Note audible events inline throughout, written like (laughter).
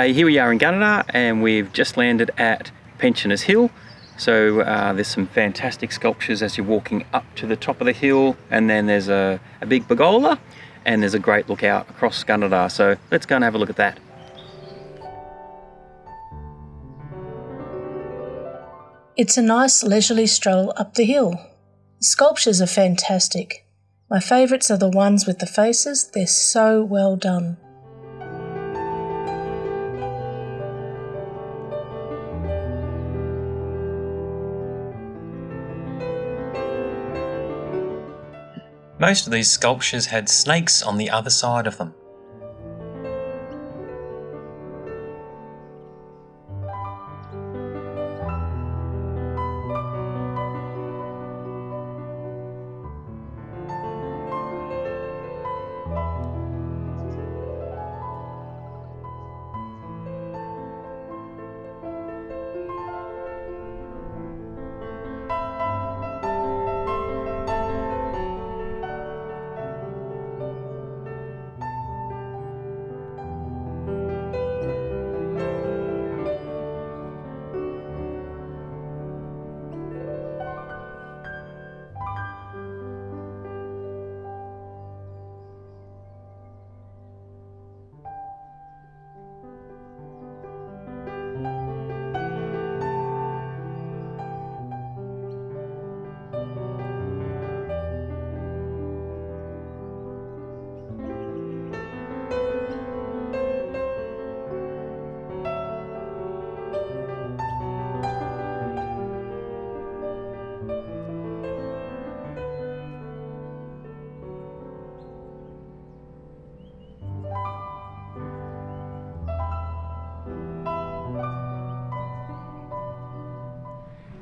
G'day, here we are in Gunnedah and we've just landed at Pensioners Hill. So uh, there's some fantastic sculptures as you're walking up to the top of the hill and then there's a, a big pergola and there's a great lookout across Gunnedah. So let's go and have a look at that. It's a nice leisurely stroll up the hill. The sculptures are fantastic. My favourites are the ones with the faces, they're so well done. Most of these sculptures had snakes on the other side of them.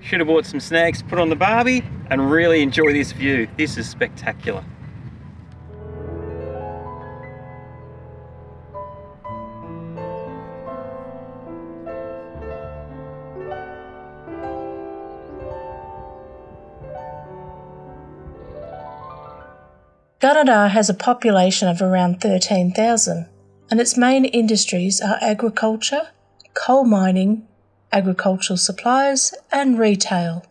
Should have bought some snacks, put on the barbie, and really enjoy this view. This is spectacular. Gunnedah has a population of around 13,000 and its main industries are agriculture, coal mining, agricultural supplies, and retail.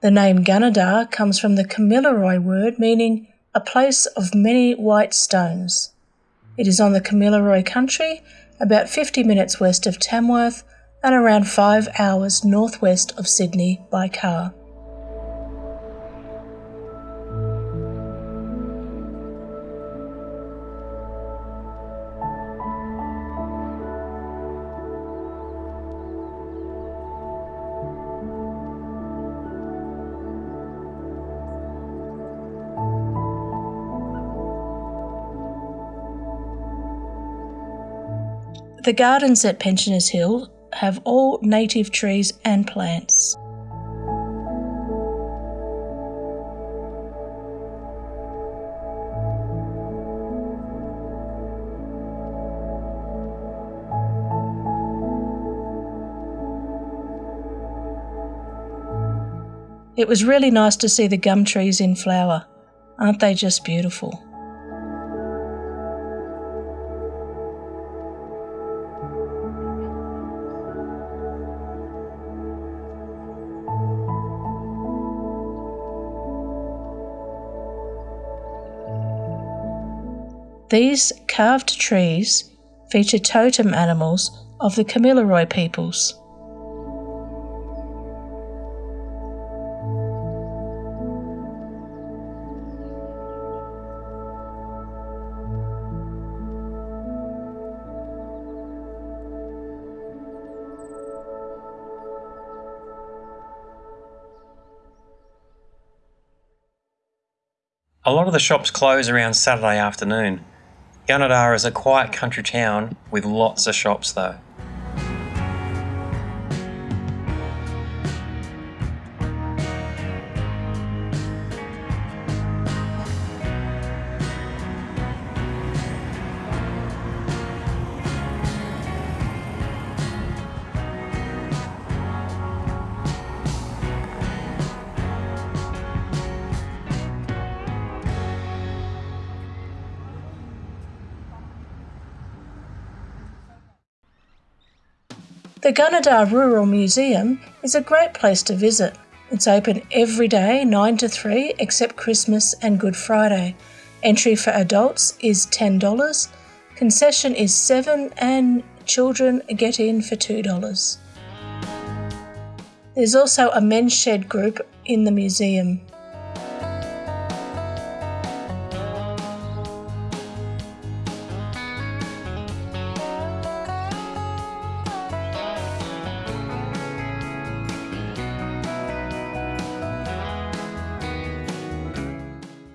The name Gunnedah comes from the Kamilaroi word meaning a place of many white stones. It is on the Kamilaroi country, about 50 minutes west of Tamworth and around 5 hours northwest of Sydney by car. The gardens at Pensioners Hill have all native trees and plants. It was really nice to see the gum trees in flower. Aren't they just beautiful? These carved trees feature totem animals of the Kamilaroi peoples. A lot of the shops close around Saturday afternoon. Gunnedah is a quiet country town with lots of shops though. The Gunnedah Rural Museum is a great place to visit. It's open every day 9 to 3 except Christmas and Good Friday. Entry for adults is $10, concession is 7 and children get in for $2. There's also a men's shed group in the museum.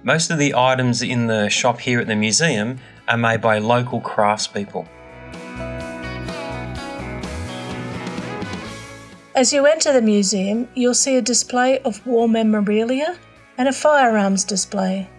Most of the items in the shop here at the museum are made by local craftspeople. As you enter the museum, you'll see a display of war memorabilia and a firearms display.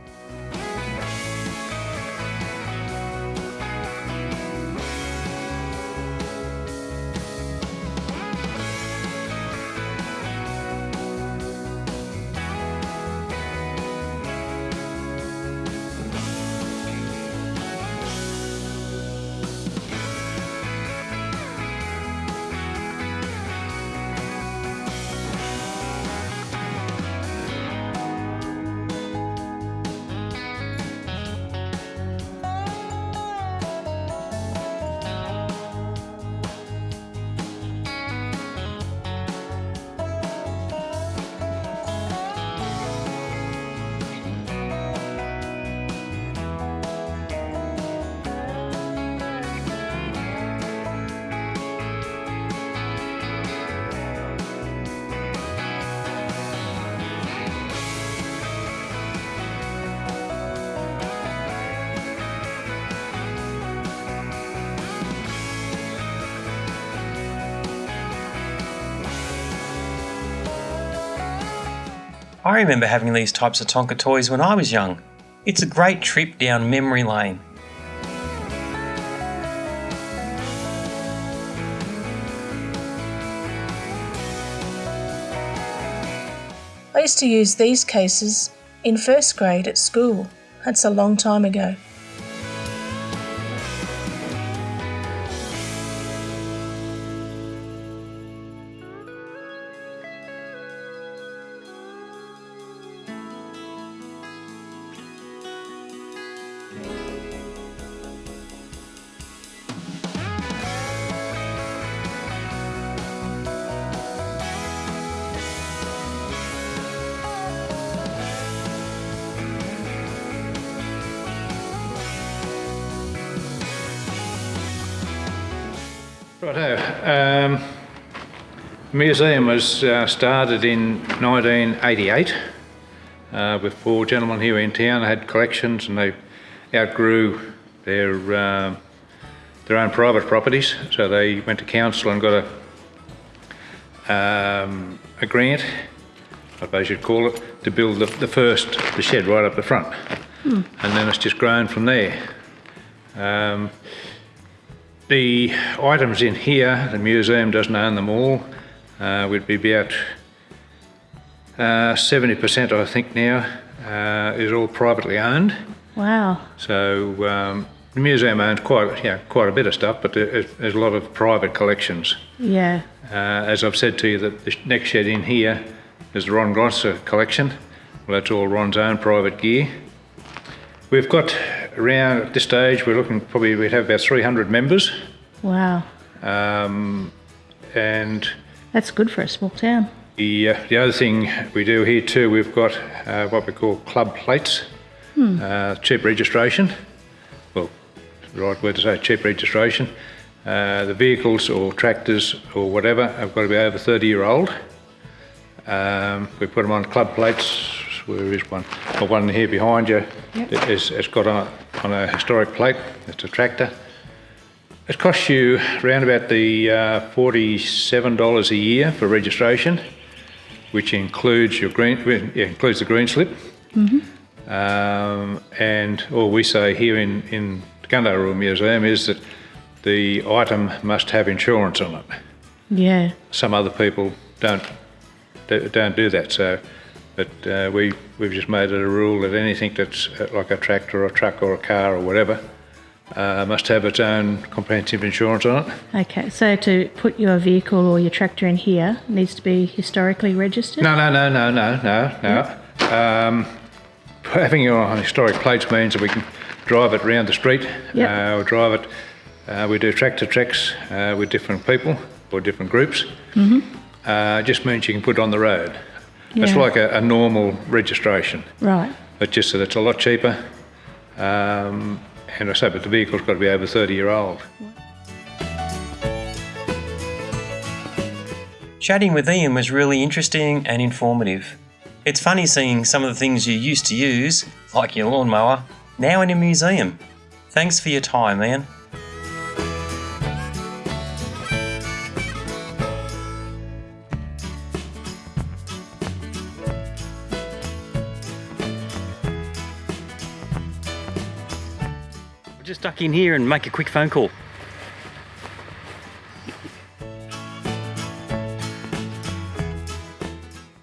I remember having these types of Tonka toys when I was young. It's a great trip down memory lane. I used to use these cases in first grade at school. That's a long time ago. Righto. Um, the museum was uh, started in 1988 uh, with four gentlemen here in town. They had collections and they outgrew their uh, their own private properties, so they went to council and got a um, a grant, I suppose you'd call it, to build the, the first the shed right up the front, and then it's just grown from there. Um, the items in here, the museum doesn't own them all. Uh, would be about uh, 70% I think now uh, is all privately owned. Wow. So um, the museum owns quite, yeah, quite a bit of stuff, but there's a lot of private collections. Yeah. Uh, as I've said to you, that the next shed in here is the Ron Glosser collection. Well, that's all Ron's own private gear. We've got around at this stage, we're looking probably we'd have about 300 members, Wow. um, and That's good for a small town. the uh, the other thing we do here too, we've got uh, what we call club plates, uh, cheap registration. Well, the right word to say cheap registration. Uh, the vehicles or tractors or whatever have got to be over 30 year old. Um, we put them on club plates. Where is one? The one here behind you. Yep. It is, it's got on, on a historic plate. It's a tractor. It costs you around about the uh, $47 a year for registration, which includes your green, yeah, includes the green slip. Um, and all we say here in, in Rural Museum is that the item must have insurance on it. Yeah. Some other people don't do- don't do that. So, but uh, we we've just made it a rule that anything that's uh, like a tractor or a truck or a car or whatever uh, must have its own comprehensive insurance on it. Okay, so to put your vehicle or your tractor in here needs to be historically registered? No, no, no, no, no, no, no. Um, (laughs) having it on historic plates means that we can drive it around the street. Yep. Uh, we drive it. Uh, we do tractor treks uh, with different people or different groups. Mm-hmm. Uh, just means you can put it on the road. It's like a, a normal registration. Right. It's just that it's a lot cheaper. Um, and I say, but the vehicle's got to be over 30 year old. Chatting with Ian was really interesting and informative. It's funny seeing some of the things you used to use, like your lawnmower, now in a museum. Thanks for your time, Ian. In here and make a quick phone call.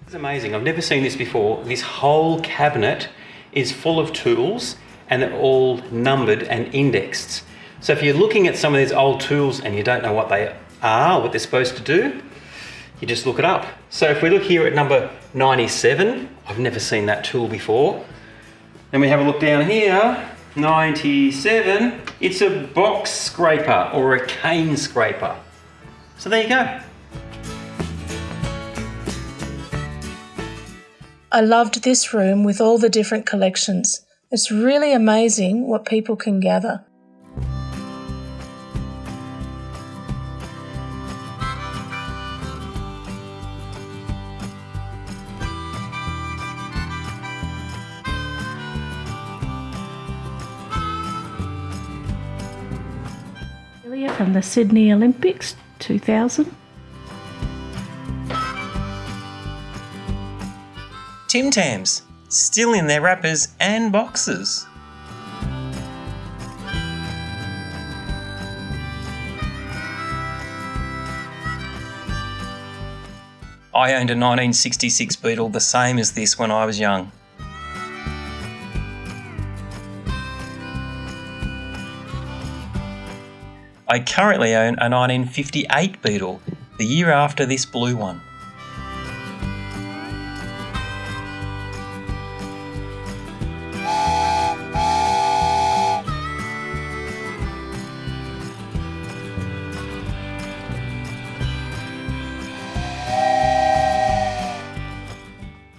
It's amazing. I've never seen this before. This whole cabinet is full of tools and they're all numbered and indexed. So if you're looking at some of these old tools and you don't know what they are, what they're supposed to do, you just look it up. So if we look here at number 97, I've never seen that tool before. Then we have a look down here, 97, it's a box scraper or a cane scraper. So there you go. I loved this room with all the different collections. It's really amazing what people can gather. From the Sydney Olympics 2000. Tim Tams, still in their wrappers and boxes. I owned a 1966 Beetle the same as this when I was young. I currently own a 1958 Beetle, the year after this blue one.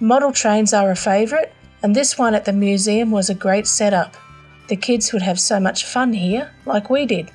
Model trains are a favourite, and this one at the museum was a great setup. The kids would have so much fun here, like we did.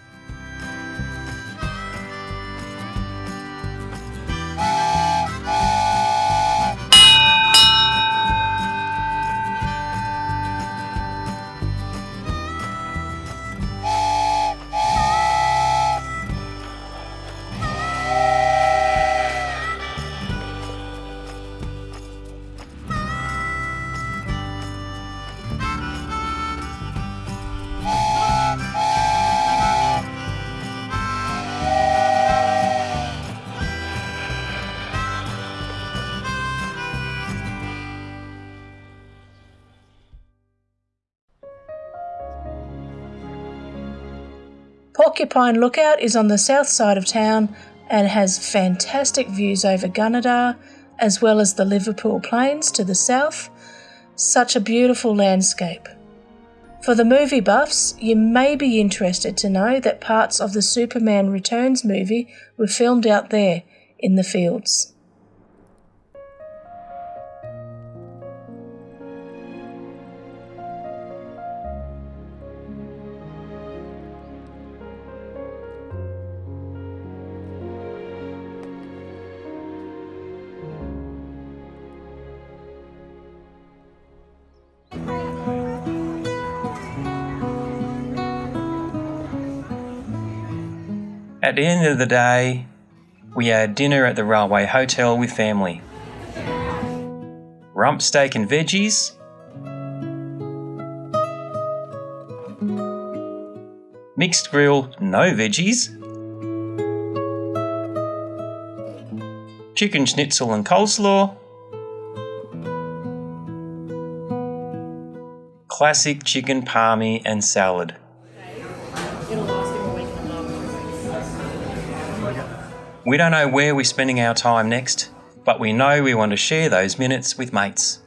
Porcupine Lookout is on the south side of town and has fantastic views over Gunnedah as well as the Liverpool Plains to the south. Such a beautiful landscape. For the movie buffs, you may be interested to know that parts of the Superman Returns movie were filmed out there in the fields. At the end of the day, we had dinner at the Railway Hotel with family. Rump steak and veggies. Mixed grill, no veggies. Chicken schnitzel and coleslaw. Classic chicken palmy and salad. We don't know where we're spending our time next, but we know we want to share those minutes with mates.